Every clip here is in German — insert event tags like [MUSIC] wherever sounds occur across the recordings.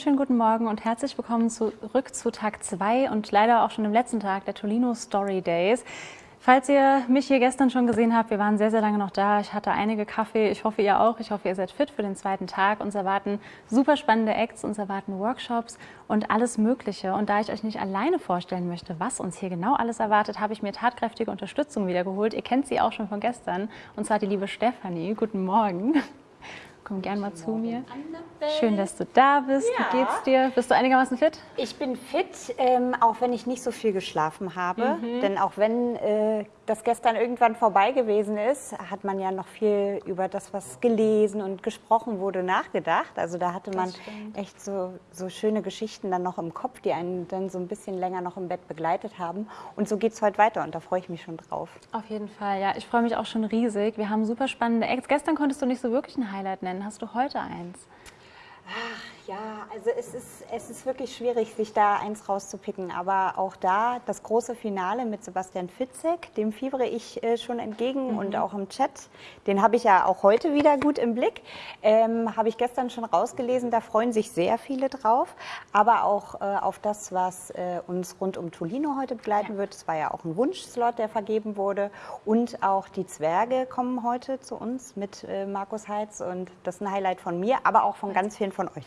wunderschönen guten Morgen und herzlich willkommen zurück zu Tag 2 und leider auch schon im letzten Tag der Tolino Story Days. Falls ihr mich hier gestern schon gesehen habt, wir waren sehr, sehr lange noch da. Ich hatte einige Kaffee. Ich hoffe, ihr auch. Ich hoffe, ihr seid fit für den zweiten Tag. Uns erwarten super spannende Acts, uns erwarten Workshops und alles Mögliche. Und da ich euch nicht alleine vorstellen möchte, was uns hier genau alles erwartet, habe ich mir tatkräftige Unterstützung wiedergeholt. Ihr kennt sie auch schon von gestern. Und zwar die liebe Stefanie. Guten Morgen. Komm gern mal zu mir. Schön, dass du da bist. Ja. Wie geht's dir? Bist du einigermaßen fit? Ich bin fit, ähm, auch wenn ich nicht so viel geschlafen habe. Mhm. Denn auch wenn äh, das gestern irgendwann vorbei gewesen ist, hat man ja noch viel über das, was gelesen und gesprochen wurde, nachgedacht. Also da hatte man echt so, so schöne Geschichten dann noch im Kopf, die einen dann so ein bisschen länger noch im Bett begleitet haben. Und so geht es heute weiter und da freue ich mich schon drauf. Auf jeden Fall, ja. Ich freue mich auch schon riesig. Wir haben super spannende Acts. Gestern konntest du nicht so wirklich ein Highlight nennen. Hast du heute eins? Ach, ja, also es ist, es ist wirklich schwierig, sich da eins rauszupicken. Aber auch da das große Finale mit Sebastian Fitzek, dem fiebere ich äh, schon entgegen mhm. und auch im Chat. Den habe ich ja auch heute wieder gut im Blick. Ähm, habe ich gestern schon rausgelesen, da freuen sich sehr viele drauf. Aber auch äh, auf das, was äh, uns rund um Tolino heute begleiten ja. wird. Es war ja auch ein Wunschslot, der vergeben wurde. Und auch die Zwerge kommen heute zu uns mit äh, Markus Heitz. Und das ist ein Highlight von mir, aber auch von ganz vielen von euch.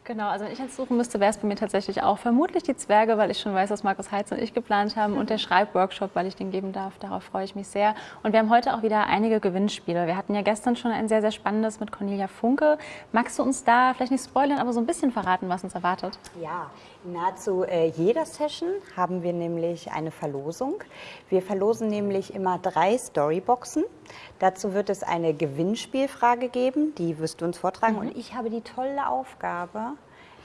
Genau, also wenn ich jetzt suchen müsste, wäre es bei mir tatsächlich auch vermutlich die Zwerge, weil ich schon weiß, was Markus Heitz und ich geplant haben und der Schreibworkshop, weil ich den geben darf. Darauf freue ich mich sehr. Und wir haben heute auch wieder einige Gewinnspiele. Wir hatten ja gestern schon ein sehr, sehr spannendes mit Cornelia Funke. Magst du uns da vielleicht nicht spoilern, aber so ein bisschen verraten, was uns erwartet? Ja, in nahezu äh, jeder Session haben wir nämlich eine Verlosung. Wir verlosen nämlich immer drei Storyboxen. Dazu wird es eine Gewinnspielfrage geben, die wirst du uns vortragen. Mhm. Und ich habe die tolle Aufgabe,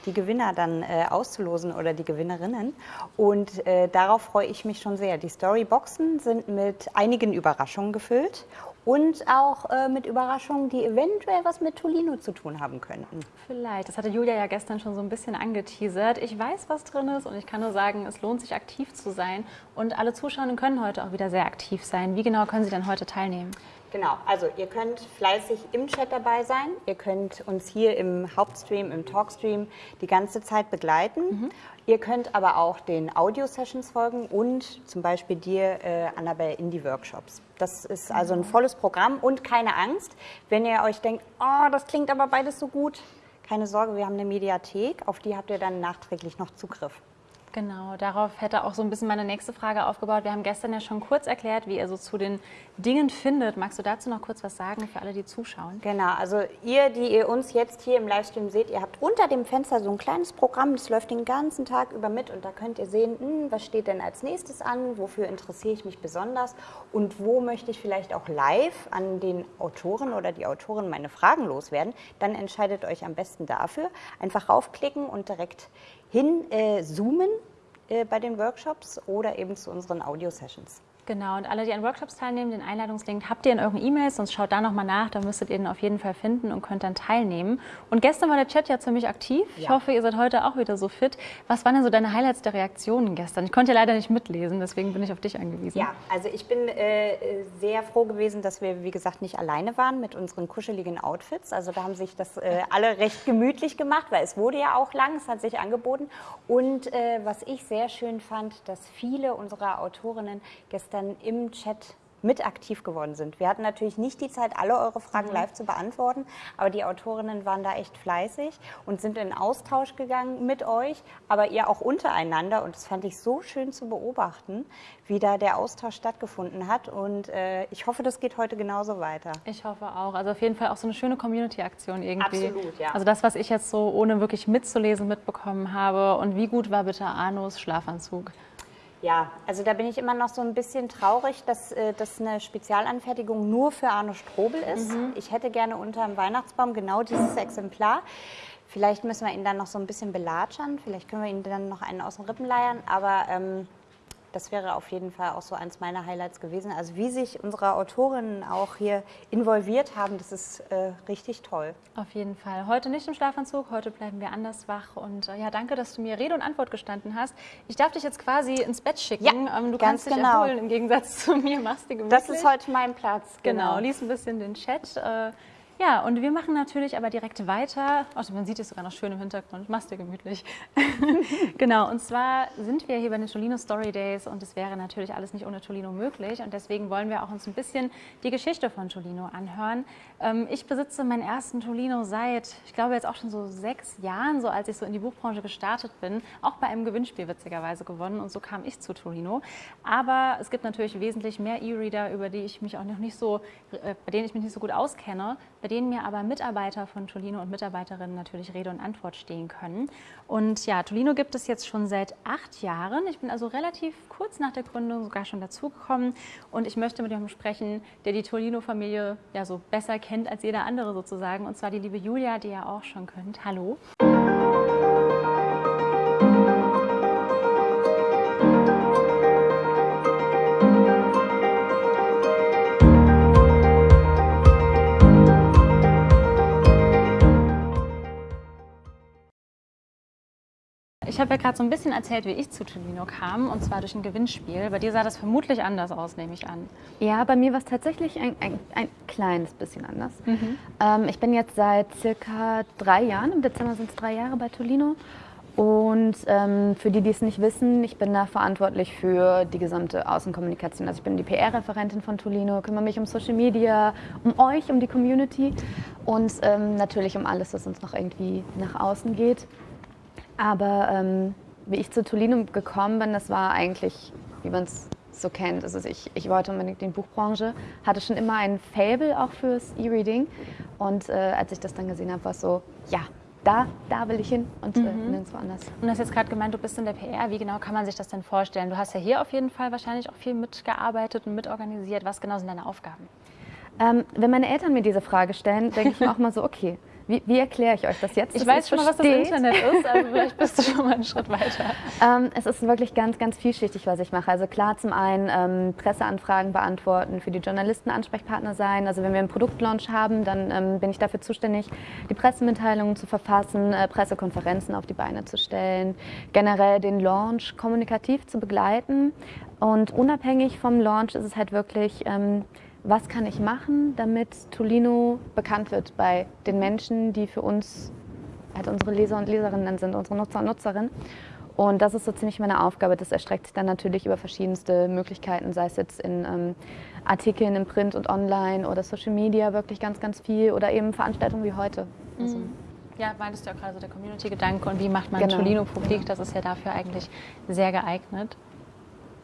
die Gewinner dann äh, auszulosen oder die Gewinnerinnen. Und äh, darauf freue ich mich schon sehr. Die Storyboxen sind mit einigen Überraschungen gefüllt und auch äh, mit Überraschungen, die eventuell was mit Tolino zu tun haben könnten. Vielleicht. Das hatte Julia ja gestern schon so ein bisschen angeteasert. Ich weiß, was drin ist und ich kann nur sagen, es lohnt sich aktiv zu sein. Und alle Zuschauer können heute auch wieder sehr aktiv sein. Wie genau können sie denn heute teilnehmen? Genau, also ihr könnt fleißig im Chat dabei sein. Ihr könnt uns hier im Hauptstream, im Talkstream die ganze Zeit begleiten. Mhm. Ihr könnt aber auch den Audio-Sessions folgen und zum Beispiel dir, äh, Annabelle, in die Workshops. Das ist also ein volles Programm und keine Angst, wenn ihr euch denkt, oh, das klingt aber beides so gut. Keine Sorge, wir haben eine Mediathek, auf die habt ihr dann nachträglich noch Zugriff. Genau, darauf hätte auch so ein bisschen meine nächste Frage aufgebaut. Wir haben gestern ja schon kurz erklärt, wie ihr so zu den Dingen findet. Magst du dazu noch kurz was sagen für alle, die zuschauen? Genau, also ihr, die ihr uns jetzt hier im Livestream seht, ihr habt unter dem Fenster so ein kleines Programm, das läuft den ganzen Tag über mit und da könnt ihr sehen, hm, was steht denn als nächstes an, wofür interessiere ich mich besonders und wo möchte ich vielleicht auch live an den Autoren oder die Autorin meine Fragen loswerden. Dann entscheidet euch am besten dafür. Einfach raufklicken und direkt hin äh, zoomen äh, bei den Workshops oder eben zu unseren Audio-Sessions. Genau, und alle, die an Workshops teilnehmen, den Einladungslink habt ihr in euren E-Mails, sonst schaut da nochmal nach, da müsstet ihr den auf jeden Fall finden und könnt dann teilnehmen. Und gestern war der Chat ja ziemlich aktiv. Ja. Ich hoffe, ihr seid heute auch wieder so fit. Was waren denn so deine Highlights der Reaktionen gestern? Ich konnte ja leider nicht mitlesen, deswegen bin ich auf dich angewiesen. Ja, also ich bin äh, sehr froh gewesen, dass wir, wie gesagt, nicht alleine waren mit unseren kuscheligen Outfits. Also da haben sich das äh, alle recht gemütlich gemacht, weil es wurde ja auch lang, es hat sich angeboten. Und äh, was ich sehr schön fand, dass viele unserer Autorinnen gestern dann im Chat mit aktiv geworden sind. Wir hatten natürlich nicht die Zeit, alle eure Fragen mhm. live zu beantworten, aber die Autorinnen waren da echt fleißig und sind in Austausch gegangen mit euch, aber ihr auch untereinander und das fand ich so schön zu beobachten, wie da der Austausch stattgefunden hat und äh, ich hoffe, das geht heute genauso weiter. Ich hoffe auch. Also auf jeden Fall auch so eine schöne Community-Aktion irgendwie. Absolut, ja. Also das, was ich jetzt so ohne wirklich mitzulesen mitbekommen habe und wie gut war bitte Arnos Schlafanzug? Ja, also da bin ich immer noch so ein bisschen traurig, dass äh, das eine Spezialanfertigung nur für Arno Strobel ist. Mhm. Ich hätte gerne unter dem Weihnachtsbaum genau dieses Exemplar. Vielleicht müssen wir ihn dann noch so ein bisschen belatschern. Vielleicht können wir ihn dann noch einen aus den Rippen leiern. Aber ähm, das wäre auf jeden Fall auch so eins meiner Highlights gewesen. Also wie sich unsere Autorinnen auch hier involviert haben, das ist äh, richtig toll. Auf jeden Fall. Heute nicht im Schlafanzug, heute bleiben wir anders wach. Und äh, ja, danke, dass du mir Rede und Antwort gestanden hast. Ich darf dich jetzt quasi ins Bett schicken. Ja, ähm, du kannst dich genau. erholen im Gegensatz [LAUGHS] zu mir. Machst du Das ist heute mein Platz. Genau, genau lies ein bisschen den Chat. Äh, Ja, und wir machen natürlich aber direkt weiter. Oh, man sieht es sogar noch schön im Hintergrund. Mach's dir gemütlich. [LAUGHS] genau, und zwar sind wir hier bei den Tolino Story Days und es wäre natürlich alles nicht ohne Tolino möglich. Und deswegen wollen wir auch uns ein bisschen die Geschichte von Tolino anhören. Ähm, ich besitze meinen ersten Tolino seit, ich glaube, jetzt auch schon so sechs Jahren, so als ich so in die Buchbranche gestartet bin. Auch bei einem Gewinnspiel witzigerweise gewonnen und so kam ich zu Tolino. Aber es gibt natürlich wesentlich mehr E-Reader, über die ich mich auch noch nicht so, äh, bei denen ich mich nicht so gut auskenne bei denen mir aber Mitarbeiter von Tolino und Mitarbeiterinnen natürlich Rede und Antwort stehen können. Und ja, Tolino gibt es jetzt schon seit acht Jahren. Ich bin also relativ kurz nach der Gründung sogar schon dazugekommen und ich möchte mit jemandem sprechen, der die Tolino-Familie ja so besser kennt als jeder andere sozusagen. Und zwar die liebe Julia, die ihr auch schon könnt. Hallo. Ich habe ja gerade so ein bisschen erzählt, wie ich zu Tolino kam, und zwar durch ein Gewinnspiel. Bei dir sah das vermutlich anders aus, nehme ich an. Ja, bei mir war es tatsächlich ein, ein, ein, kleines bisschen anders. Mhm. Ähm, ich bin jetzt seit circa drei Jahren, im Dezember sind es drei Jahre bei Tolino. Und ähm, für die, die es nicht wissen, ich bin da verantwortlich für die gesamte Außenkommunikation. Also ich bin die PR-Referentin von Tolino, kümmere mich um Social Media, um euch, um die Community und ähm, natürlich um alles, was uns noch irgendwie nach außen geht. Aber ähm, wie ich zu Tolino gekommen bin, das war eigentlich, wie man es so kennt. Also ich, ich wollte unbedingt in die Buchbranche, hatte schon immer ein Fable auch fürs E-Reading. Und äh, als ich das dann gesehen habe, war es so, ja, da, da will ich hin und äh, mhm. äh, nirgendwo anders. Und du hast jetzt gerade gemeint, du bist in der PR. Wie genau kann man sich das denn vorstellen? Du hast ja hier auf jeden Fall wahrscheinlich auch viel mitgearbeitet und mitorganisiert. Was genau sind deine Aufgaben? Ähm, wenn meine Eltern mir diese Frage stellen, denke ich mir auch mal so, okay, wie, wie, erkläre ich euch das jetzt? Ich weiß schon mal, was das Internet ist, also [LAUGHS] vielleicht bist du schon mal einen Schritt weiter. Ähm, es ist wirklich ganz, ganz vielschichtig, was ich mache. Also klar, zum einen ähm, Presseanfragen beantworten, für die Journalisten Ansprechpartner sein. Also wenn wir einen Produktlaunch haben, dann ähm, bin ich dafür zuständig, die Pressemitteilungen zu verfassen, äh, Pressekonferenzen auf die Beine zu stellen, generell den Launch kommunikativ zu begleiten. Und unabhängig vom Launch ist es halt wirklich ähm, was kann ich machen, damit Tolino bekannt wird bei den Menschen, die für uns halt unsere Leser und Leserinnen sind, unsere Nutzer und Nutzerinnen. Und das ist so ziemlich meine Aufgabe. Das erstreckt sich dann natürlich über verschiedenste Möglichkeiten, sei es jetzt in ähm, Artikeln im Print und online oder Social Media wirklich ganz, ganz viel oder eben Veranstaltungen wie heute. Also mhm. ja, meintest du ja gerade so der Community-Gedanke und wie macht man genau. Tolino publik? Das ist ja dafür eigentlich sehr geeignet.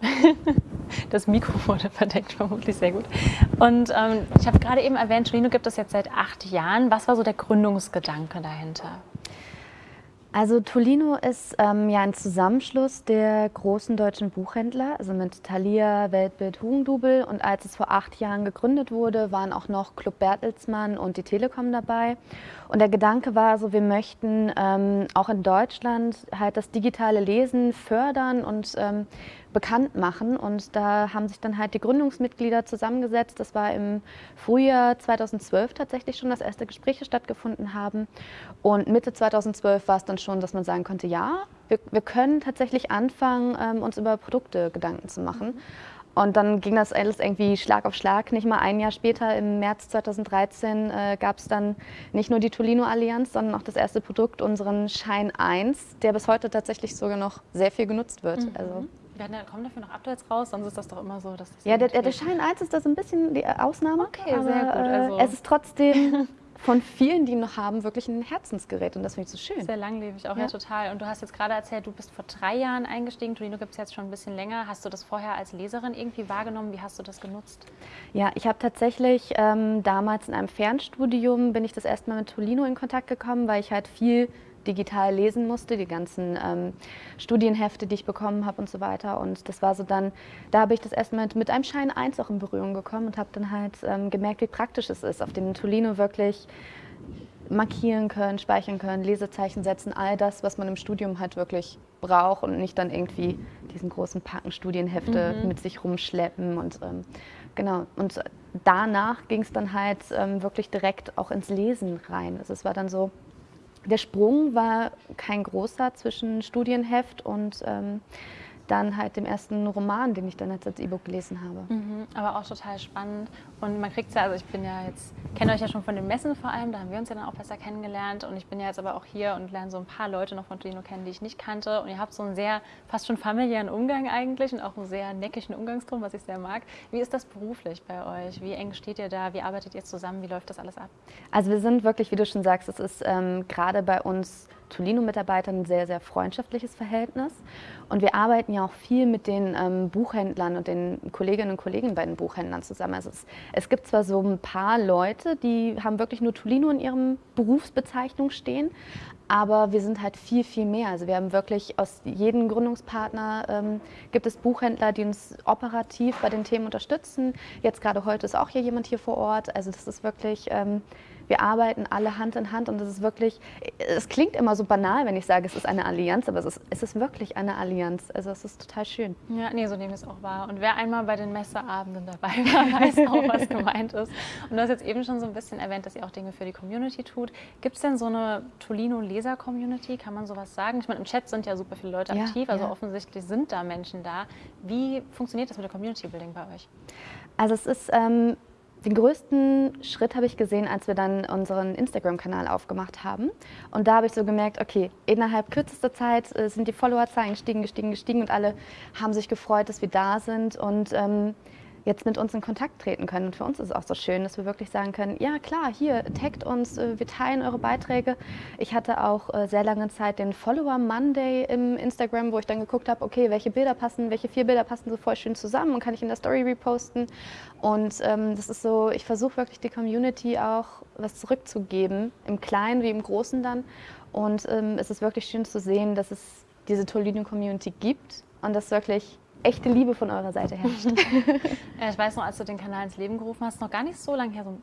[LAUGHS] Das Mikro wurde verdeckt, vermutlich sehr gut. Und ähm, ich habe gerade eben erwähnt, Tolino gibt es jetzt seit acht Jahren. Was war so der Gründungsgedanke dahinter? Also Tolino ist ähm, ja ein Zusammenschluss der großen deutschen Buchhändler, also mit Thalia, Weltbild, Hugendubel. Und als es vor acht Jahren gegründet wurde, waren auch noch Club Bertelsmann und die Telekom dabei. Und der Gedanke war so, wir möchten ähm, auch in Deutschland halt das digitale Lesen fördern und ähm, bekannt machen. Und da haben sich dann halt die Gründungsmitglieder zusammengesetzt. Das war im Frühjahr 2012 tatsächlich schon, dass erste Gespräche stattgefunden haben. Und Mitte 2012 war es dann schon, dass man sagen konnte, ja, wir, wir können tatsächlich anfangen, ähm, uns über Produkte Gedanken zu machen. Und dann ging das alles irgendwie Schlag auf Schlag. Nicht mal ein Jahr später, im März 2013, äh, gab es dann nicht nur die Tolino-Allianz, sondern auch das erste Produkt, unseren Schein 1, der bis heute tatsächlich sogar noch sehr viel genutzt wird. Mhm. Also ja, kommen dafür noch Updates raus? Sonst ist das doch immer so, dass das Ja, der, der Schein 1 ist da so ein bisschen die Ausnahme. Okay, aber, sehr gut. Äh, also. Es ist trotzdem [LAUGHS] von vielen, die noch haben, wirklich ein Herzensgerät und das finde ich so schön. Sehr langlebig auch, ja. ja. total. Und du hast jetzt gerade erzählt, du bist vor drei Jahren eingestiegen. Tolino gibt es jetzt schon ein bisschen länger. Hast du das vorher als Leserin irgendwie wahrgenommen? Wie hast du das genutzt? Ja, ich habe tatsächlich ähm, damals in einem Fernstudium bin ich das erste Mal mit Tolino in Kontakt gekommen, weil ich halt viel digital lesen musste, die ganzen ähm, Studienhefte, die ich bekommen habe und so weiter. Und das war so dann, da habe ich das erstmal mit, mit einem Schein 1 auch in Berührung gekommen und habe dann halt ähm, gemerkt, wie praktisch es ist, auf dem Tolino wirklich markieren können, speichern können, Lesezeichen setzen, all das, was man im Studium halt wirklich braucht und nicht dann irgendwie diesen großen Packen Studienhefte mhm. mit sich rumschleppen und ähm, genau. Und danach ging es dann halt ähm, wirklich direkt auch ins Lesen rein. Also es war dann so, der Sprung war kein großer zwischen Studienheft und ähm, dann halt dem ersten Roman, den ich dann jetzt als E-Book gelesen habe. Mhm, aber auch total spannend. Und man kriegt es ja, also ich bin ja jetzt, kenne euch ja schon von den Messen vor allem, da haben wir uns ja dann auch besser kennengelernt. Und ich bin ja jetzt aber auch hier und lerne so ein paar Leute noch von Tolino kennen, die ich nicht kannte. Und ihr habt so einen sehr, fast schon familiären Umgang eigentlich und auch einen sehr neckigen Umgangston, was ich sehr mag. Wie ist das beruflich bei euch? Wie eng steht ihr da? Wie arbeitet ihr zusammen? Wie läuft das alles ab? Also wir sind wirklich, wie du schon sagst, es ist ähm, gerade bei uns Tolino-Mitarbeitern ein sehr, sehr freundschaftliches Verhältnis. Und wir arbeiten ja auch viel mit den ähm, Buchhändlern und den Kolleginnen und Kollegen bei den Buchhändlern zusammen. Also es, es, gibt zwar so ein paar Leute, die haben wirklich nur Tolino in ihrem Berufsbezeichnung stehen, aber wir sind halt viel, viel mehr. Also wir haben wirklich aus jedem Gründungspartner ähm, gibt es Buchhändler, die uns operativ bei den Themen unterstützen. Jetzt gerade heute ist auch hier jemand hier vor Ort. Also das ist wirklich ähm, wir arbeiten alle Hand in Hand und es ist wirklich, es klingt immer so banal, wenn ich sage, es ist eine Allianz, aber es ist, es ist wirklich eine Allianz. Also es ist total schön. Ja, nee, so nehme ich es auch wahr. Und wer einmal bei den Messeabenden dabei war, [LAUGHS] weiß auch, was gemeint ist. Und du hast jetzt eben schon so ein bisschen erwähnt, dass ihr auch Dinge für die Community tut. Gibt es denn so eine Tolino-Leser-Community? Kann man sowas sagen? Ich meine, im Chat sind ja super viele Leute ja, aktiv, also ja. offensichtlich sind da Menschen da. Wie funktioniert das mit der Community-Building bei euch? Also es ist... Ähm den größten Schritt habe ich gesehen, als wir dann unseren Instagram-Kanal aufgemacht haben. Und da habe ich so gemerkt, okay, innerhalb kürzester Zeit äh, sind die Followerzahlen gestiegen, gestiegen, gestiegen und alle haben sich gefreut, dass wir da sind. Und ähm, jetzt mit uns in Kontakt treten können. Und für uns ist es auch so schön, dass wir wirklich sagen können, ja klar, hier, taggt uns, äh, wir teilen eure Beiträge. Ich hatte auch äh, sehr lange Zeit den Follower Monday im Instagram, wo ich dann geguckt habe, okay, welche Bilder passen, welche vier Bilder passen so voll schön zusammen und kann ich in der Story reposten. Und ähm, das ist so, ich versuche wirklich die Community auch was zurückzugeben, im Kleinen wie im Großen dann. Und ähm, es ist wirklich schön zu sehen, dass es diese Tolino-Community gibt und dass wirklich echte Liebe von eurer Seite herrscht. [LAUGHS] ich weiß noch, als du den Kanal ins Leben gerufen hast, noch gar nicht so lange her, so,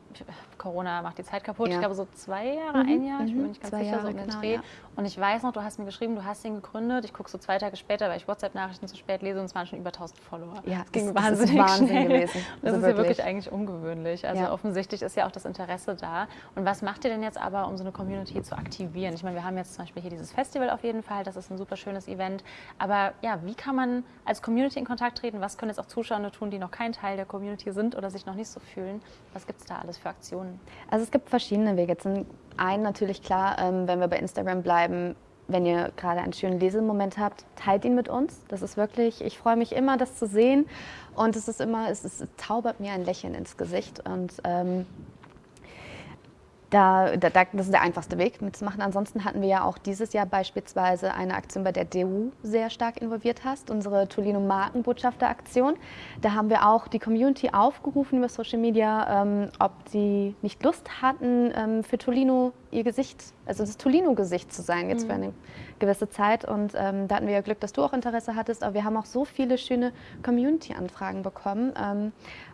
Corona macht die Zeit kaputt, ja. ich glaube so zwei Jahre, mhm. ein Jahr, ich bin mir nicht ganz zwei sicher, Jahre, so um den genau, Dreh. Ja. Und ich weiß noch, du hast mir geschrieben, du hast ihn gegründet, ich gucke so zwei Tage später, weil ich WhatsApp-Nachrichten zu spät lese und es waren schon über 1000 Follower. Ja, das ging das, wahnsinnig ist Wahnsinn schnell. gewesen. [LAUGHS] Das also ist ja wirklich eigentlich ungewöhnlich. Also Ja. offensichtlich ist ja auch das Interesse da. Und was macht ihr denn jetzt aber, um so eine Community zu aktivieren? Ich meine, wir haben jetzt zum Beispiel hier dieses Festival auf jeden Fall, das ist ein super schönes Event. Aber ja, wie kann man als Community in Kontakt treten? Was können jetzt auch Zuschauer tun, die noch kein Teil der Community sind oder sich noch nicht so fühlen? Was gibt es da alles für Aktionen? Also es gibt verschiedene Wege. Zum einen natürlich klar, ähm, wenn wir bei Instagram bleiben, wenn ihr gerade einen schönen Lesemoment habt, teilt ihn mit uns. Das ist wirklich, ich freue mich immer, das zu sehen. Und es ist immer, es, ist, es taubert mir ein Lächeln ins Gesicht. Und ähm, da, da, da, das ist der einfachste Weg mitzumachen. Ansonsten hatten wir ja auch dieses Jahr beispielsweise eine Aktion, bei der DU sehr stark involviert hast, unsere Tolino Markenbotschafter Aktion. Da haben wir auch die Community aufgerufen über Social Media, ähm, ob sie nicht Lust hatten, ähm, für Tolino ihr Gesicht, also das Tolino-Gesicht zu sein, jetzt für eine gewisse Zeit. Und ähm, da hatten wir ja Glück, dass du auch Interesse hattest. Aber wir haben auch so viele schöne Community-Anfragen bekommen.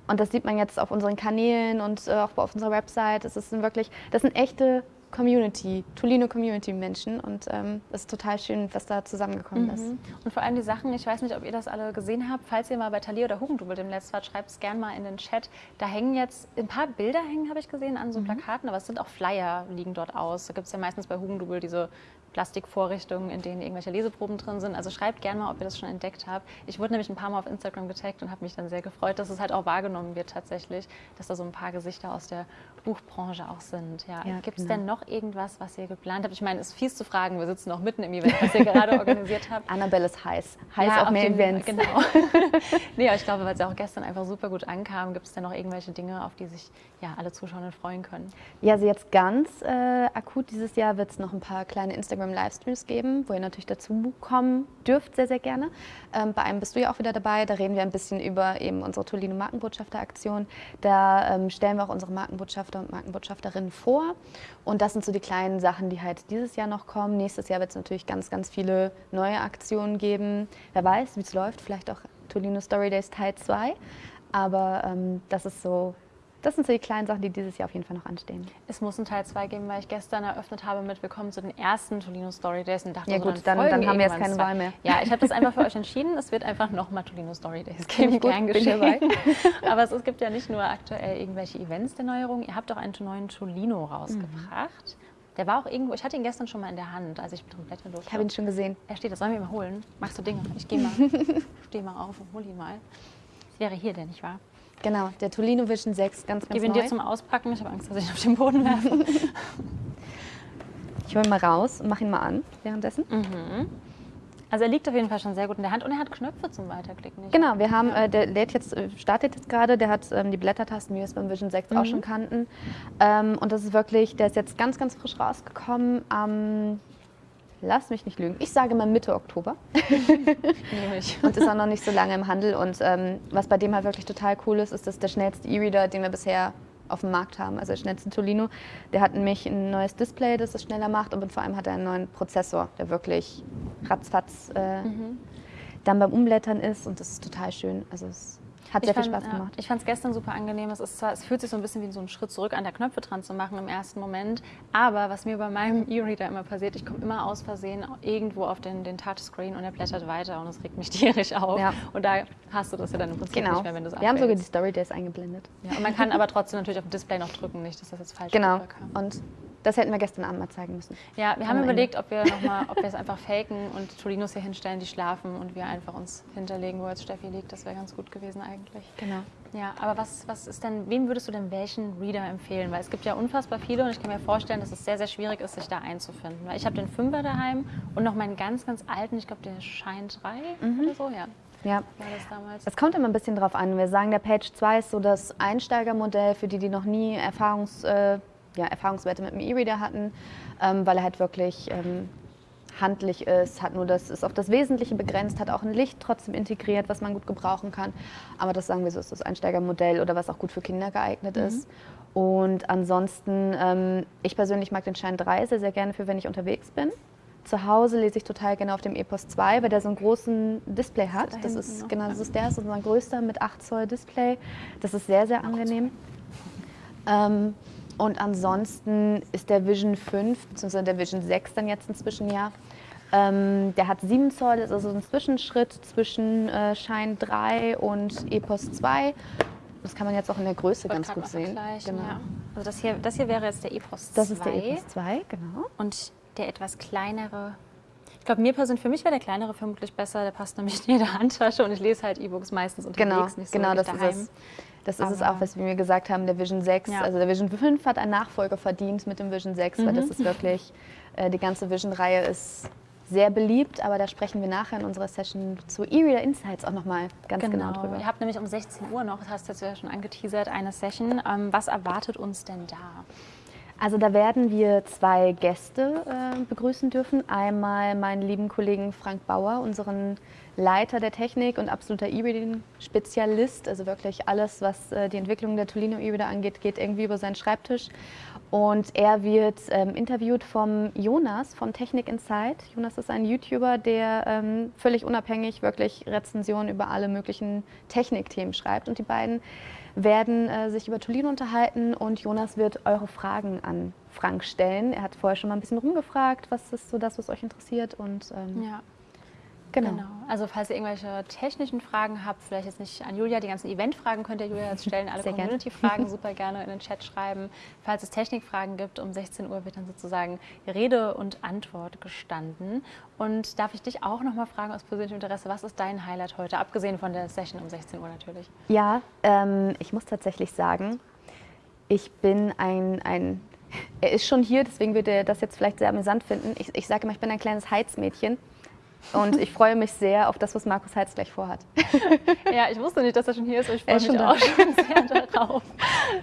Und das sieht man jetzt auf unseren Kanälen und äh, auch auf unserer Website. Das ist wirklich, das sind echte Community, Tolino Community Menschen und ähm, es ist total schön, was da zusammengekommen ist. Mhm. Und vor allem die Sachen, ich weiß nicht, ob ihr das alle gesehen habt, falls ihr mal bei Thalia oder Hugendubel demnächst wart, schreibt es gerne mal in den Chat. Da hängen jetzt ein paar Bilder hängen, habe ich gesehen, an so Plakaten, aber es sind auch Flyer, liegen dort aus. Da gibt es ja meistens bei Hugendubel diese Plastikvorrichtungen, in denen irgendwelche Leseproben drin sind. Also schreibt gerne mal, ob ihr das schon entdeckt habt. Ich wurde nämlich ein paar Mal auf Instagram getaggt und habe mich dann sehr gefreut, dass es halt auch wahrgenommen wird tatsächlich, dass da so ein paar Gesichter aus der Buchbranche auch sind. Ja. Ja, Gibt es genau. denn noch irgendwas, was ihr geplant habt? Ich meine, es ist fies zu fragen, wir sitzen noch mitten im Event, was ihr gerade [LAUGHS] organisiert habt. Annabelle ist heiß, heiß Ja, auf mehr den- Events. Genau. [LAUGHS] nee, ich glaube, weil es ja auch gestern einfach super gut ankam, gibt es denn noch irgendwelche Dinge, auf die sich ja, alle Zuschauer freuen können? Ja, also jetzt ganz äh, akut dieses Jahr wird es noch ein paar kleine Instagram-Livestreams geben, wo ihr natürlich dazu kommen dürft, sehr, sehr gerne. Ähm, bei einem bist du ja auch wieder dabei. Da reden wir ein bisschen über eben unsere Tolino Markenbotschafter-Aktion. Da ähm, stellen wir auch unsere Markenbotschafter und Markenbotschafterinnen vor. Und das sind so die kleinen Sachen, die halt dieses Jahr noch kommen. Nächstes Jahr wird es natürlich ganz, ganz viele neue Aktionen geben. Wer weiß, wie es läuft. Vielleicht auch Tolino Story Days Teil 2. Aber ähm, das ist so, das sind so die kleinen Sachen, die dieses Jahr auf jeden Fall noch anstehen. Es muss einen Teil 2 geben, weil ich gestern eröffnet habe mit Willkommen zu den ersten Tolino Story Days und dachte, Ja so, gut, dann- folgen dann haben wir jetzt keine. Wahl mehr. Ja, ich habe das einfach für [LAUGHS] euch entschieden. Es wird einfach nochmal Tolino Story Days geben. ich gut, Gern bin geschehen. [LAUGHS] Aber es, es gibt ja nicht nur aktuell irgendwelche Events der Neuerung. Ihr habt auch einen neuen Tolino rausgebracht. Der war auch irgendwo, ich hatte ihn gestern schon mal in der Hand, als ich mit dem blättern durfte. Ich habe ihn schon gesehen. Er steht, das sollen wir mal holen. Machst du Dinge? Ich gehe [LAUGHS] mal. Steh mal auf und hol ihn mal. Das wäre hier der, nicht wahr? Genau, der Tolino Vision 6, ganz, Ich ganz gebe ihn neu. dir zum Auspacken. Ich habe Angst, dass ich ihn auf den Boden werfe. [LAUGHS] ich hole ihn mal raus und mache ihn mal an währenddessen. Also er liegt auf jeden Fall schon sehr gut in der Hand und er hat Knöpfe zum Weiterklicken. nicht? Genau, wir haben, äh, der lädt jetzt, äh, startet jetzt gerade, der hat ähm, die Blättertasten, wie wir es beim Vision 6 auch schon kannten. Ähm, und das ist wirklich, der ist jetzt ganz, ganz frisch rausgekommen am, lass mich nicht lügen, ich sage mal Mitte Oktober. [LAUGHS] Und ist auch noch nicht so lange im Handel. Und ähm, was bei dem halt wirklich total cool ist, ist, dass der schnellste E-Reader, den wir bisher auf dem Markt haben, also der schnellste Tolino, der hat nämlich ein neues Display, das es schneller macht und vor allem hat er einen neuen Prozessor, der wirklich ratzfatz äh, dann beim Umblättern ist und das ist total schön. Also es hat sehr viel Spaß ja, gemacht. ich fand es gestern super angenehm. Es, ist zwar, es fühlt sich so ein bisschen wie so ein Schritt zurück an der Knöpfe dran zu machen im ersten Moment. Aber was mir bei meinem [LAUGHS] E-Reader immer passiert, ich komme immer aus Versehen irgendwo auf den, den Touchscreen und er blättert weiter und es regt mich [LAUGHS] tierisch auf. Ja. Und da hast du das ja dann im Prinzip Genau. nicht mehr, wenn du es Wir haben sogar die. Story Days eingeblendet. ja, Und man kann aber trotzdem natürlich auf dem Display noch drücken, nicht, dass das jetzt falsch Genau. rüberkam. Und das hätten wir gestern Abend mal zeigen müssen. Ja, wir haben Ende. überlegt, ob wir noch mal, ob wir es einfach faken und Tolinos hier hinstellen, die schlafen und wir einfach uns hinterlegen, wo jetzt Steffi liegt. Das wäre ganz gut gewesen eigentlich. Genau. Ja, aber was, was ist denn, wem würdest du denn welchen Reader empfehlen? Weil es gibt ja unfassbar viele und ich kann mir vorstellen, dass es sehr, sehr schwierig ist, sich da einzufinden. Weil ich habe den Fünfer daheim und noch meinen ganz, ganz alten, ich glaube, der Shine 3 oder so, ja, Ja. war das damals. Es kommt immer ein bisschen drauf an. Wir sagen, der Page 2 ist so das Einsteigermodell für die, die noch nie Erfahrungs, äh, ja, Erfahrungswerte mit dem E-Reader hatten, ähm, weil er halt wirklich ähm, handlich ist, hat nur das, ist auf das Wesentliche begrenzt, hat auch ein Licht trotzdem integriert, was man gut gebrauchen kann. Aber das sagen wir so, ist das Einsteigermodell oder was auch gut für Kinder geeignet ist. Und ansonsten, ähm, ich persönlich mag den Shine 3 sehr, sehr gerne für, wenn ich unterwegs bin. Zu Hause lese ich total gerne auf dem Epos 2, weil der so einen großen Display hat. da Das ist, genau, das ist der, ist unser größter mit 8 Zoll Display. Das ist sehr, sehr angenehm. Ähm, und ansonsten ist der Vision 5, beziehungsweise der Vision 6 dann jetzt inzwischen ja. Ähm, der hat 7 Zoll, ist also ein Zwischenschritt zwischen äh, Shine 3 und Epos 2. Das kann man jetzt auch in der Größe ganz gut sehen. Genau. ja. Also das hier, das hier wäre jetzt der Epos 2. Das ist der Epos 2, genau. Und der etwas kleinere. Ich glaube, mir persönlich, für mich wäre der kleinere vermutlich besser. Der passt nämlich [LAUGHS] in jede Handtasche und ich lese halt E-Books meistens unterwegs, Genau, nicht so genau das daheim. ist es. Das ist es Aber- auch, was wir gesagt haben, der Vision 6. Ja. Also der Vision 5 hat einen Nachfolger verdient mit dem Vision 6, weil Mhm. das ist wirklich, äh, die ganze Vision-Reihe ist sehr beliebt, aber da sprechen wir nachher in unserer Session zu E-Reader Insights auch nochmal ganz genau, drüber. Ihr habt nämlich um 16 Uhr noch, das hast du jetzt ja schon angeteasert, eine Session. Ähm, was erwartet uns denn da? Also da werden wir zwei Gäste äh, begrüßen dürfen. Einmal meinen lieben Kollegen Frank Bauer, unseren Leiter der Technik und absoluter E-Reading-Spezialist. Also wirklich alles, was äh, die Entwicklung der Tolino E-Reader angeht, geht irgendwie über seinen Schreibtisch. Und er wird ähm, interviewt vom Jonas von Technik Insight. Jonas ist ein YouTuber, der ähm, völlig unabhängig wirklich Rezensionen über alle möglichen Technikthemen schreibt. Und die beiden werden äh, sich über Tolino unterhalten und Jonas wird eure Fragen an Frank stellen. Er hat vorher schon mal ein bisschen rumgefragt, was ist so das, was euch interessiert und ähm, Ja, genau. genau. Also falls ihr irgendwelche technischen Fragen habt, vielleicht jetzt nicht an Julia, die ganzen Event-Fragen könnt ihr Julia jetzt stellen, alle. Community-Fragen [LAUGHS] super gerne in den Chat schreiben. Falls es Technikfragen gibt, um 16 Uhr wird dann sozusagen Rede und Antwort gestanden. Und darf ich dich auch noch mal fragen aus persönlichem Interesse, was ist dein Highlight heute, abgesehen von der Session um 16 Uhr natürlich? Ja, ähm, ich muss tatsächlich sagen, ich bin ein, ein, [LAUGHS] er ist schon hier, deswegen wird er das jetzt vielleicht sehr amüsant finden. Ich, ich sage immer, ich bin ein kleines Heizmädchen und ich freue mich sehr auf das, was Markus Heitz gleich vorhat. [LAUGHS] Ja, ich wusste nicht, dass er schon hier ist, aber ich freue mich schon auch schon sehr darauf.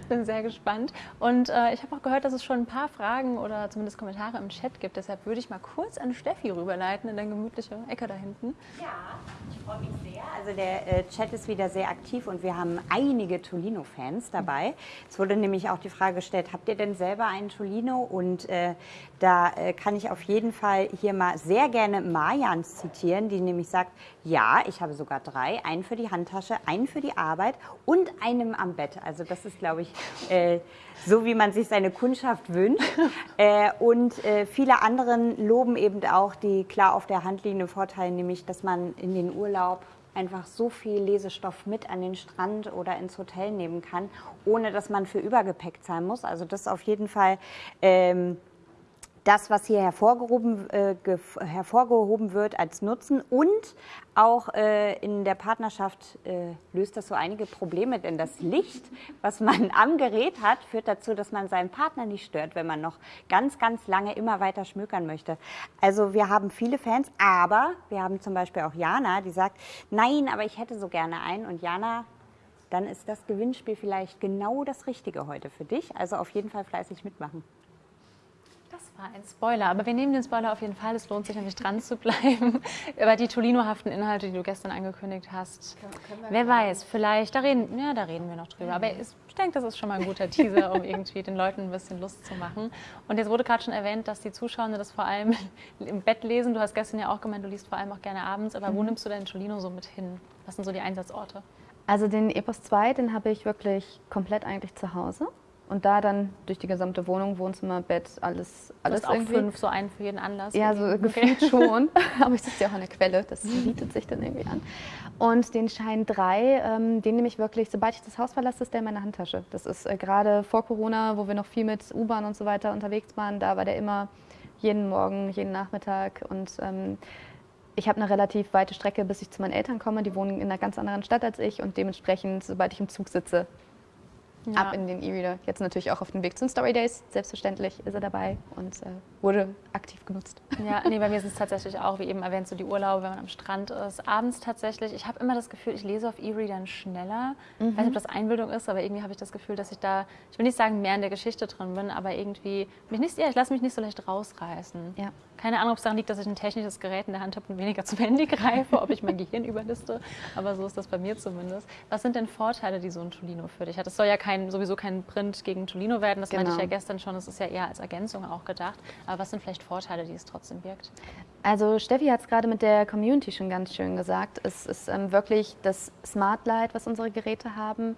Bin sehr gespannt. Und äh, ich habe auch gehört, dass es schon ein paar Fragen oder zumindest Kommentare im Chat gibt. Deshalb würde ich mal kurz an Steffi rüberleiten in deine gemütliche Ecke da hinten. Ja, ich freue mich sehr. Also der äh, Chat ist wieder sehr aktiv und wir haben einige Tolino-Fans dabei. Es wurde nämlich auch die Frage gestellt, habt ihr denn selber einen Tolino? Und äh, da äh, kann ich auf jeden Fall hier mal sehr gerne Marjans zitieren, die nämlich sagt, ja, ich habe sogar drei, einen für die Handtasche, einen für die Arbeit und einen am Bett. Also das ist, glaube ich, äh, so wie man sich seine Kundschaft wünscht. [LAUGHS] äh, und äh, viele anderen loben eben auch die klar auf der Hand liegende Vorteile, nämlich dass man in den Urlaub einfach so viel Lesestoff mit an den Strand oder ins Hotel nehmen kann, ohne dass man für Übergepäck zahlen muss. Also das ist auf jeden Fall ähm, das, was hier hervorgehoben, äh, hervorgehoben wird als Nutzen und auch äh, in der Partnerschaft äh, löst das so einige Probleme, denn das Licht, was man [LAUGHS] am Gerät hat, führt dazu, dass man seinen Partner nicht stört, wenn man noch ganz, ganz lange immer weiter schmückern möchte. Also wir haben viele Fans, aber wir haben zum Beispiel auch Jana, die sagt, nein, aber ich hätte so gerne einen und Jana dann ist das Gewinnspiel vielleicht genau das Richtige heute für dich. Also auf jeden Fall fleißig mitmachen. Das war ein Spoiler, aber wir nehmen den Spoiler auf jeden Fall. Es lohnt sich nämlich dran zu bleiben. [LAUGHS] Über die Tolino-haften Inhalte, die du gestern angekündigt hast. Wer weiß, vielleicht, da reden, ja, da reden wir noch drüber. Aber ich denke, das ist schon mal ein guter Teaser, um irgendwie den Leuten ein bisschen Lust zu machen. Und jetzt wurde gerade schon erwähnt, dass die Zuschauer das vor allem [LAUGHS] im Bett lesen. Du hast gestern ja auch gemeint, du liest vor allem auch gerne abends. Aber wo mhm. nimmst du deinen Tolino so mit hin? Was sind so die Einsatzorte? Also den Epos 2, den habe ich wirklich komplett eigentlich zu Hause. Und da dann durch die gesamte Wohnung, Wohnzimmer, Bett, alles, alles du hast irgendwie. auch fünf, so einen für jeden Anlass. Ja, so okay. gefühlt schon. [LAUGHS] Aber ich sitze ja auch an der Quelle, das bietet sich dann irgendwie an. Und den Schein 3, ähm, den nehme ich wirklich, sobald ich das Haus verlasse, ist der in meiner Handtasche. Das ist äh, gerade vor Corona, wo wir noch viel mit U-Bahn und so weiter unterwegs waren, da war der immer jeden Morgen, jeden Nachmittag. Und ähm, ich habe eine relativ weite Strecke, bis ich zu meinen Eltern komme. Die wohnen in einer ganz anderen Stadt als ich und dementsprechend, sobald ich im Zug sitze, ja. ab in den E-Reader. Jetzt natürlich auch auf dem Weg zu den Story Days. Selbstverständlich ist er dabei und äh, wurde aktiv genutzt. Ja, nee, bei mir ist es tatsächlich auch, wie eben erwähnt, so die Urlaube, wenn man am Strand ist. Abends tatsächlich, ich habe immer das Gefühl, ich lese auf E-Readern schneller. Mhm. Ich weiß nicht, ob das Einbildung ist, aber irgendwie habe ich das Gefühl, dass ich da, ich will nicht sagen, mehr in der Geschichte drin bin, aber irgendwie, mich nicht, ja, ich lasse mich nicht so leicht rausreißen. Ja. Keine Ahnung, ob es daran liegt, dass ich ein technisches Gerät in der Hand habe und weniger zum Handy greife, ob ich mein Gehirn [LAUGHS] überliste, aber so ist das bei mir zumindest. Was sind denn Vorteile, die so ein Tolino für dich hat? Es soll ja kein, sowieso kein Print gegen Tolino werden, das genau. meinte ich ja genau. gestern schon, es ist ja eher als Ergänzung auch gedacht. Aber was sind vielleicht Vorteile, die es trotzdem birgt? Also Steffi hat es gerade mit der Community schon ganz schön gesagt. Es ist ähm, wirklich das Smart Light, was unsere Geräte haben.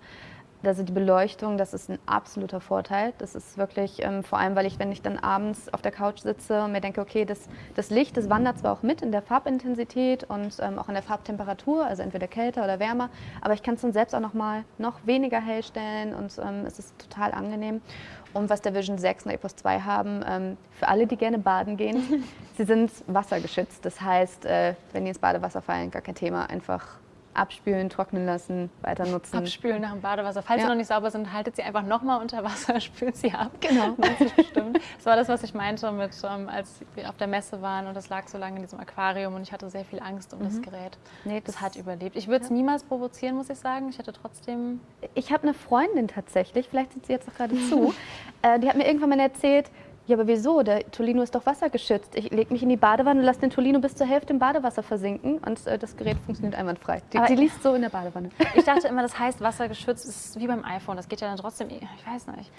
Also die Beleuchtung, das ist ein absoluter Vorteil. Das ist wirklich, ähm, vor allem, weil ich, wenn ich dann abends auf der Couch sitze und mir denke, okay, das, das Licht, das wandert zwar auch mit in der Farbintensität und ähm, auch in der Farbtemperatur, also entweder kälter oder wärmer, aber ich kann es dann selbst auch noch mal noch weniger hell stellen und ähm, es ist total angenehm. Und was der Vision 6 und der EPOS 2 haben, ähm, für alle, die gerne baden gehen, [LAUGHS] sie sind wassergeschützt. Das heißt, äh, wenn die ins Badewasser fallen, gar kein Thema, einfach abspülen, trocknen lassen, weiter nutzen. Abspülen nach dem Badewasser. Falls ja. sie noch nicht sauber sind, haltet sie einfach nochmal unter Wasser, [LAUGHS] spült sie ab. Genau. [LAUGHS] bestimmt. Das war das, was ich meinte, mit, um, als wir auf der Messe waren und das lag so lange in diesem Aquarium und ich hatte sehr viel Angst um mhm. das Gerät. Nee, das, das, hat überlebt. Ich würde es ja. niemals provozieren, muss ich sagen. Ich hatte trotzdem... Ich habe eine Freundin tatsächlich, vielleicht sieht sie jetzt auch gerade [LAUGHS] zu, äh, die hat mir irgendwann mal erzählt, ja, aber wieso? Der Tolino ist doch wassergeschützt. Ich lege mich in die Badewanne und lasse den Tolino bis zur Hälfte im Badewasser versinken und äh, das Gerät funktioniert einwandfrei. Die, die, liest so in der Badewanne. [LAUGHS] Ich dachte immer, das heißt wassergeschützt, das ist wie beim iPhone. Das geht ja dann trotzdem, ich weiß nicht.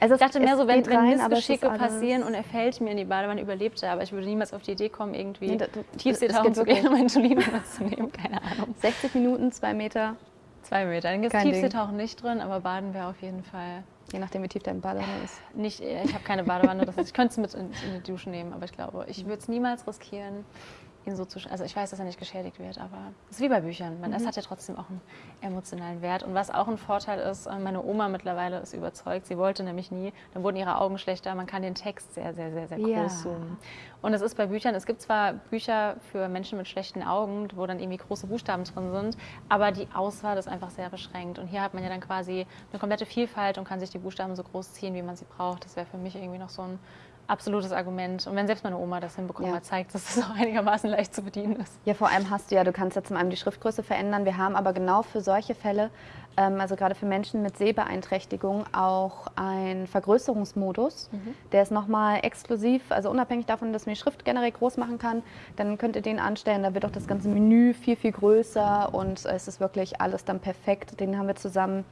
Also ich dachte mehr so, wenn, wenn Missgeschicke passieren und er fällt mir in die Badewanne, überlebt er. Aber ich würde niemals auf die Idee kommen, irgendwie nee, Tiefseetauchen zu gehen, um meinen Tolino [LAUGHS] mitzunehmen. Keine Ahnung. 60 Minuten, zwei Meter. Zwei Meter. Dann gibt es Tiefseetauchen nicht drin, aber Baden wäre auf jeden Fall Je nachdem, wie tief deine Badewanne ist. [LAUGHS] Nicht, ich habe keine Badewanne, das heißt, ich könnte es mit in, in die Dusche nehmen, aber ich glaube, ich würde es niemals riskieren, ihn so zu, also ich weiß, dass er nicht geschädigt wird, aber es ist wie bei Büchern. Man, mhm. Es hat ja trotzdem auch einen emotionalen Wert. Und was auch ein Vorteil ist, äh, meine Oma mittlerweile ist überzeugt, sie wollte nämlich nie, dann wurden ihre Augen schlechter, man kann den Text sehr, sehr, sehr, sehr groß ja. zoomen. Und es ist bei Büchern, es gibt zwar Bücher für Menschen mit schlechten Augen, wo dann irgendwie große Buchstaben drin sind, aber die Auswahl ist einfach sehr beschränkt. Und hier hat man ja dann quasi eine komplette Vielfalt und kann sich die Buchstaben so groß ziehen, wie man sie braucht. Das wäre für mich irgendwie noch so ein absolutes Argument. Und wenn selbst meine Oma das hinbekommen ja. zeigt, dass das auch einigermaßen leicht zu bedienen ist. Ja, vor allem hast du ja, du kannst ja zum einen die Schriftgröße verändern. Wir haben aber genau für solche Fälle, ähm, also gerade für Menschen mit Sehbeeinträchtigung, auch einen Vergrößerungsmodus. Mhm. Der ist nochmal exklusiv, also unabhängig davon, dass man die Schrift generell groß machen kann, dann könnt ihr den anstellen. Da wird auch das ganze Menü viel, viel größer und es ist wirklich alles dann perfekt. Den haben wir zusammen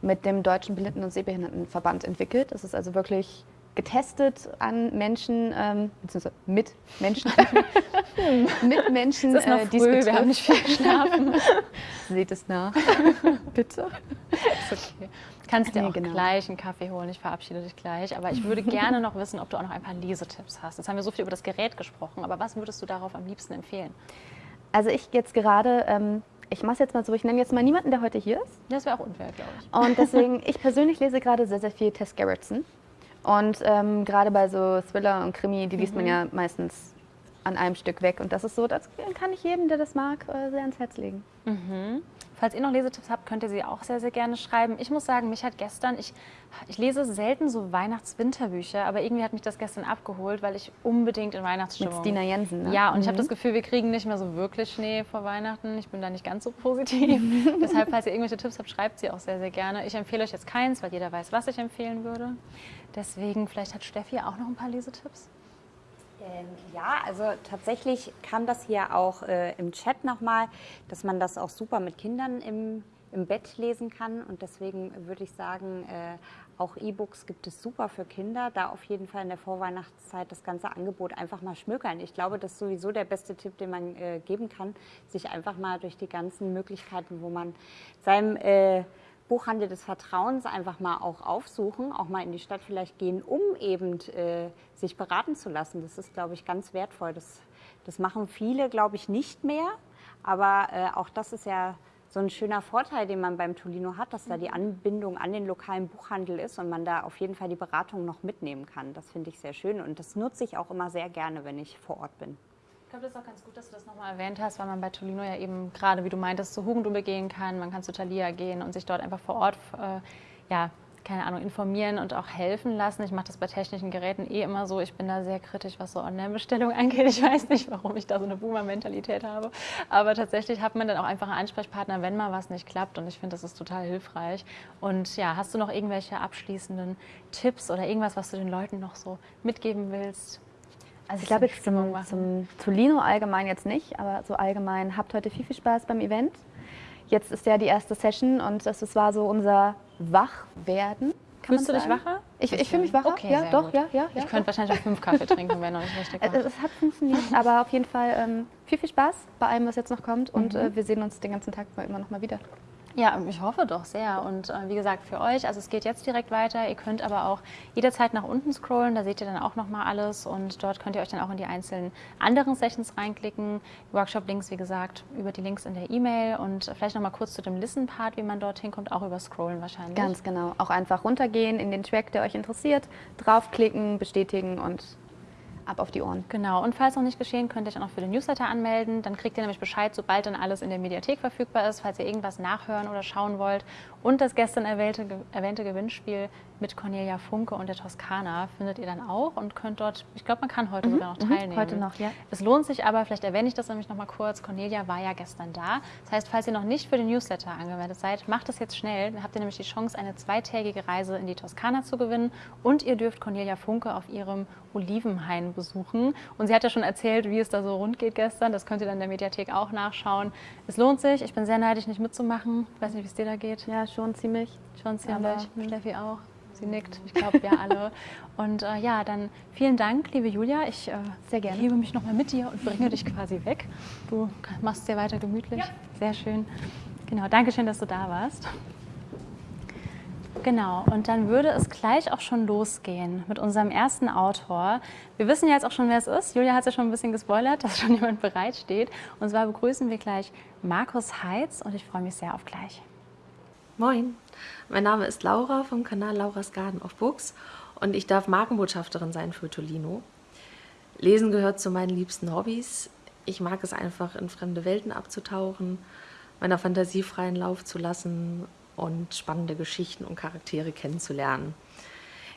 mit dem Deutschen Blinden- und Sehbehindertenverband entwickelt. Das ist also wirklich getestet an Menschen, ähm, beziehungsweise mit Menschen, [LAUGHS] mit Menschen, das ist noch äh, früh, wir haben nicht viel [LAUGHS] geschlafen. Seht es nach, [LAUGHS] bitte. Ist okay. Kannst dir nee, auch genau. gleich einen Kaffee holen, ich verabschiede dich gleich. Aber ich würde gerne noch wissen, ob du auch noch ein paar Lesetipps hast. Jetzt haben wir so viel über das Gerät gesprochen, aber was würdest du darauf am liebsten empfehlen? Also ich jetzt gerade... Ähm, ich mache es jetzt mal so, ich nenne jetzt mal niemanden, der heute hier ist. Das wäre auch unfair, glaube ich. Und deswegen, ich persönlich lese gerade sehr, sehr viel Tess Gerritsen. Und ähm, gerade bei so Thriller und Krimi, die liest man ja meistens an einem Stück weg. Und das ist so, das kann ich jedem, der das mag, äh, sehr ans Herz legen. Falls ihr noch Lesetipps habt, könnt ihr sie auch sehr, sehr gerne schreiben. Ich muss sagen, mich hat gestern, ich, ich lese selten so Weihnachts-Winterbücher, aber irgendwie hat mich das gestern abgeholt, weil ich unbedingt in Mit Weihnachtsstimmung... Stina Jensen, ne? Ja, und ich habe das Gefühl, wir kriegen nicht mehr so wirklich Schnee vor Weihnachten. Ich bin da nicht ganz so positiv. [LAUGHS] Deshalb, falls ihr irgendwelche Tipps habt, schreibt sie auch sehr, sehr gerne. Ich empfehle euch jetzt keins, weil jeder weiß, was ich empfehlen würde. Deswegen, vielleicht hat Steffi auch noch ein paar Lesetipps. Ähm, ja, also tatsächlich kam das hier auch äh, im Chat nochmal, dass man das auch super mit Kindern im, im Bett lesen kann. Und deswegen würde ich sagen, äh, auch E-Books gibt es super für Kinder. Da auf jeden Fall in der Vorweihnachtszeit das ganze Angebot einfach mal schmökern. Ich glaube, das ist sowieso der beste Tipp, den man äh, geben kann, sich einfach mal durch die ganzen Möglichkeiten, wo man seinem äh, Buchhandel des Vertrauens einfach mal auch aufsuchen, auch mal in die Stadt vielleicht gehen, um eben äh, sich beraten zu lassen. Das ist, glaube ich, ganz wertvoll. Das, das machen viele, glaube ich, nicht mehr. Aber äh, auch das ist ja so ein schöner Vorteil, den man beim Tolino hat, dass da die Anbindung an den lokalen Buchhandel ist und man da auf jeden Fall die Beratung noch mitnehmen kann. Das finde ich sehr schön und das nutze ich auch immer sehr gerne, wenn ich vor Ort bin. Ich glaube, das ist auch ganz gut, dass du das nochmal erwähnt hast, weil man bei Tolino ja eben gerade, wie du meintest, zu Hugendube gehen kann, man kann zu Thalia gehen und sich dort einfach vor Ort, äh, ja, keine Ahnung, informieren und auch helfen lassen. Ich mache das bei technischen Geräten eh immer so. Ich bin da sehr kritisch, was so Online-Bestellungen [LAUGHS] angeht. Ich weiß nicht, warum ich da so eine Boomer-Mentalität habe. Aber tatsächlich hat man dann auch einfach einen Ansprechpartner, wenn mal was nicht klappt. Und ich finde, das ist total hilfreich. Und ja, hast du noch irgendwelche abschließenden Tipps oder irgendwas, was du den Leuten noch so mitgeben willst? Also ich glaube jetzt zum, zum Tolino allgemein jetzt nicht, aber so allgemein habt heute viel, viel Spaß beim Event. Jetzt ist ja die erste Session und das, das war so unser Wachwerden. Fühlst du dich wacher? Ich, ich fühle mich wacher. Okay, ja, doch, ja, ja, ja. Ich könnte wahrscheinlich auch fünf Kaffee trinken, wenn noch nicht richtig [LAUGHS] war. es hat funktioniert, aber auf jeden Fall ähm, viel, viel Spaß bei allem, was jetzt noch kommt und Mhm. äh, wir sehen uns den ganzen Tag immer noch mal wieder. Ja, ich hoffe doch sehr. Und äh, wie gesagt, für euch, also es geht jetzt direkt weiter. Ihr könnt aber auch jederzeit nach unten scrollen, da seht ihr dann auch nochmal alles. Und dort könnt ihr euch dann auch in die einzelnen anderen Sessions reinklicken. Workshop-Links, wie gesagt, über die Links in der E-Mail. Und vielleicht nochmal kurz zu dem Listen-Part, wie man dorthin kommt, auch über Scrollen wahrscheinlich. Ganz genau. Auch einfach runtergehen in den Track, der euch interessiert, draufklicken, bestätigen und ab auf die Ohren. Genau, und falls noch nicht geschehen, könnt ihr euch auch noch für den Newsletter anmelden. Dann kriegt ihr nämlich Bescheid, sobald dann alles in der Mediathek verfügbar ist, falls ihr irgendwas nachhören oder schauen wollt. Und das gestern erwähnte, erwähnte Gewinnspiel mit Cornelia Funke und der Toskana findet ihr dann auch und könnt dort, ich glaube, man kann heute sogar noch teilnehmen. Heute noch, ja. Es lohnt sich aber, vielleicht erwähne ich das nämlich noch mal kurz, Cornelia war ja gestern da. Das heißt, falls ihr noch nicht für den Newsletter angemeldet seid, macht das jetzt schnell. Dann habt ihr nämlich die Chance, eine zweitägige Reise in die Toskana zu gewinnen und ihr dürft Cornelia Funke auf ihrem Olivenhain besuchen. Und sie hat ja schon erzählt, wie es da so rund geht gestern. Das könnt ihr dann in der Mediathek auch nachschauen. Es lohnt sich. Ich bin sehr neidisch, nicht mitzumachen. Ich weiß nicht, wie es dir da geht. Ja, schon ziemlich. Schon ziemlich. Aber. Steffi auch. Sie nickt. Ich glaube, wir alle. Und äh, ja, dann vielen Dank, liebe Julia. Ich äh, Sehr gerne. hebe mich nochmal mit dir und bringe dich quasi weg. Du machst es dir weiter gemütlich. Sehr schön. Genau, danke schön, dass du da warst. Genau, und dann würde es gleich auch schon losgehen mit unserem ersten Autor. Wir wissen ja jetzt auch schon, wer es ist. Julia hat es ja schon ein bisschen gespoilert, [LAUGHS] dass schon jemand bereitsteht. Und zwar begrüßen wir gleich Markus Heitz und ich freue mich sehr auf gleich. Moin, mein Name ist Laura vom Kanal Laura's Garden of Books und ich darf Markenbotschafterin sein für Tolino. Lesen gehört zu meinen liebsten Hobbys. Ich mag es einfach, in fremde Welten abzutauchen, meiner Fantasie freien Lauf zu lassen und spannende Geschichten und Charaktere kennenzulernen.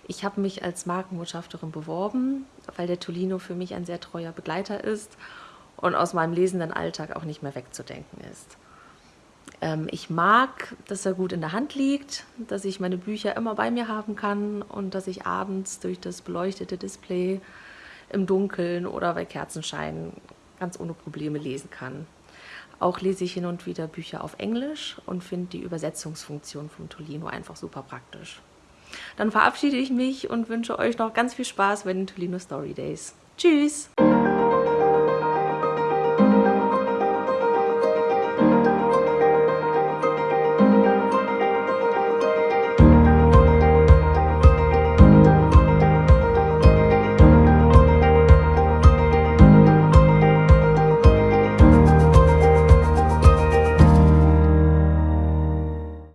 Ich habe mich als Markenbotschafterin beworben, weil der Tolino für mich ein sehr treuer Begleiter ist und aus meinem lesenden Alltag auch nicht mehr wegzudenken ist. Ähm, ich mag, dass er gut in der Hand liegt, dass ich meine Bücher immer bei mir haben kann und dass ich abends durch das beleuchtete Display im Dunkeln oder bei Kerzenschein ganz ohne Probleme lesen kann. Auch lese ich hin und wieder Bücher auf Englisch und finde die Übersetzungsfunktion vom Tolino einfach super praktisch. Dann verabschiede ich mich und wünsche euch noch ganz viel Spaß bei den Tolino Story Days. Tschüss!